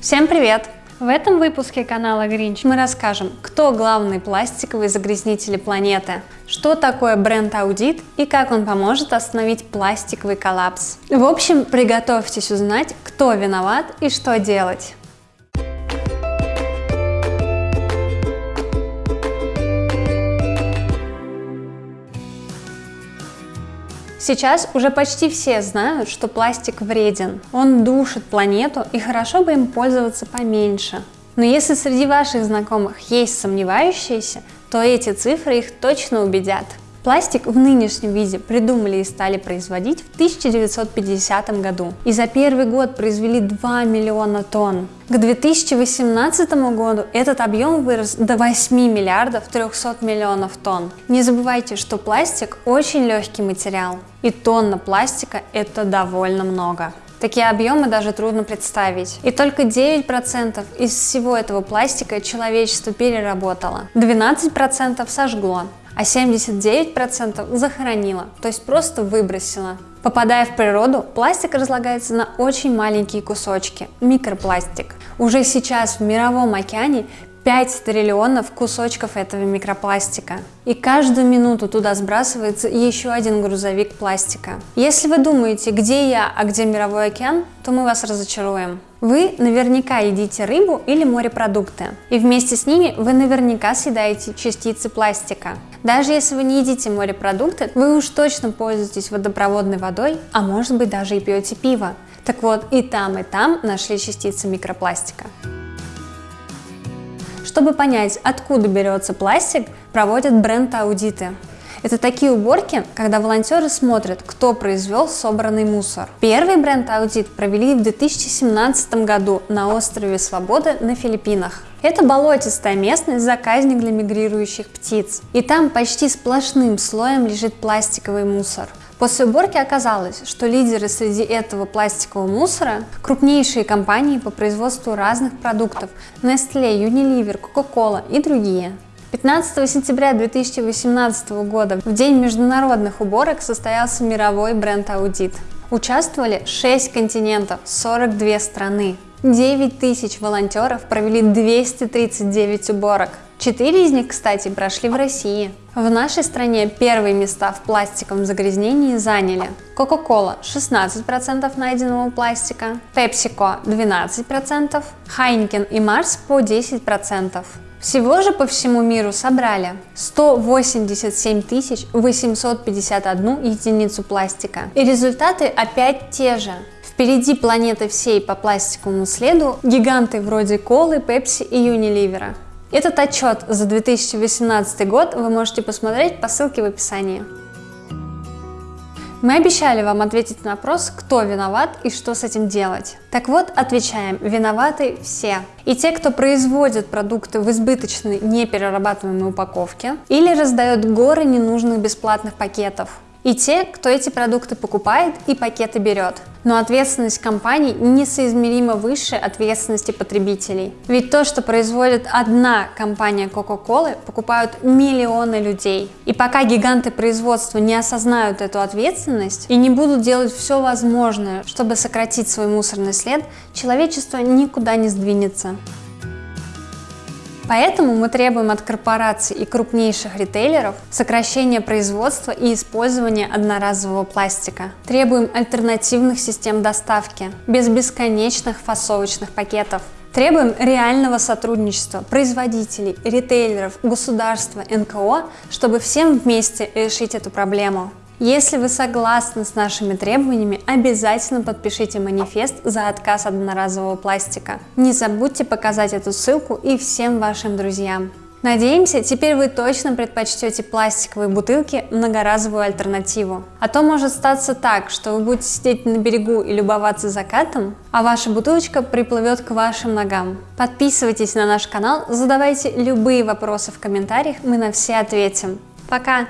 Всем привет! В этом выпуске канала Гринч мы расскажем, кто главный пластиковый загрязнитель планеты, что такое бренд-аудит и как он поможет остановить пластиковый коллапс. В общем, приготовьтесь узнать, кто виноват и что делать. Сейчас уже почти все знают, что пластик вреден. Он душит планету и хорошо бы им пользоваться поменьше. Но если среди ваших знакомых есть сомневающиеся, то эти цифры их точно убедят. Пластик в нынешнем виде придумали и стали производить в 1950 году. И за первый год произвели 2 миллиона тонн. К 2018 году этот объем вырос до 8 миллиардов 300 миллионов тонн. Не забывайте, что пластик очень легкий материал. И тонна пластика это довольно много. Такие объемы даже трудно представить. И только 9% из всего этого пластика человечество переработало. 12% сожгло а 79% захоронила, то есть просто выбросила. Попадая в природу, пластик разлагается на очень маленькие кусочки – микропластик. Уже сейчас в мировом океане 5 триллионов кусочков этого микропластика. И каждую минуту туда сбрасывается еще один грузовик пластика. Если вы думаете, где я, а где мировой океан, то мы вас разочаруем. Вы наверняка едите рыбу или морепродукты, и вместе с ними вы наверняка съедаете частицы пластика. Даже если вы не едите морепродукты, вы уж точно пользуетесь водопроводной водой, а может быть даже и пьете пиво. Так вот, и там, и там нашли частицы микропластика. Чтобы понять, откуда берется пластик, проводят бренд-аудиты. Это такие уборки, когда волонтеры смотрят, кто произвел собранный мусор. Первый бренд-аудит провели в 2017 году на острове Свободы на Филиппинах. Это болотистая местность, заказник для мигрирующих птиц. И там почти сплошным слоем лежит пластиковый мусор. После уборки оказалось, что лидеры среди этого пластикового мусора – крупнейшие компании по производству разных продуктов – Nestle, Unilever, Coca-Cola и другие. 15 сентября 2018 года, в день международных уборок, состоялся мировой бренд-аудит. Участвовали 6 континентов, 42 страны. 9 тысяч волонтеров провели 239 уборок. Четыре из них, кстати, прошли в России. В нашей стране первые места в пластиковом загрязнении заняли Coca-Cola 16% найденного пластика, PepsiCo 12%, Heineken и Mars по 10%. Всего же по всему миру собрали 187 851 единицу пластика. И результаты опять те же. Впереди планеты всей по пластиковому следу гиганты вроде Колы, Пепси и Юниливера. Этот отчет за 2018 год вы можете посмотреть по ссылке в описании. Мы обещали вам ответить на вопрос, кто виноват и что с этим делать. Так вот, отвечаем, виноваты все. И те, кто производит продукты в избыточной неперерабатываемой упаковке или раздает горы ненужных бесплатных пакетов и те, кто эти продукты покупает и пакеты берет. Но ответственность компаний несоизмеримо выше ответственности потребителей. Ведь то, что производит одна компания Coca-Cola, покупают миллионы людей. И пока гиганты производства не осознают эту ответственность и не будут делать все возможное, чтобы сократить свой мусорный след, человечество никуда не сдвинется. Поэтому мы требуем от корпораций и крупнейших ритейлеров сокращения производства и использования одноразового пластика. Требуем альтернативных систем доставки, без бесконечных фасовочных пакетов. Требуем реального сотрудничества производителей, ритейлеров, государства, НКО, чтобы всем вместе решить эту проблему. Если вы согласны с нашими требованиями, обязательно подпишите манифест за отказ от одноразового пластика. Не забудьте показать эту ссылку и всем вашим друзьям. Надеемся, теперь вы точно предпочтете пластиковые бутылки многоразовую альтернативу. А то может статься так, что вы будете сидеть на берегу и любоваться закатом, а ваша бутылочка приплывет к вашим ногам. Подписывайтесь на наш канал, задавайте любые вопросы в комментариях, мы на все ответим. Пока!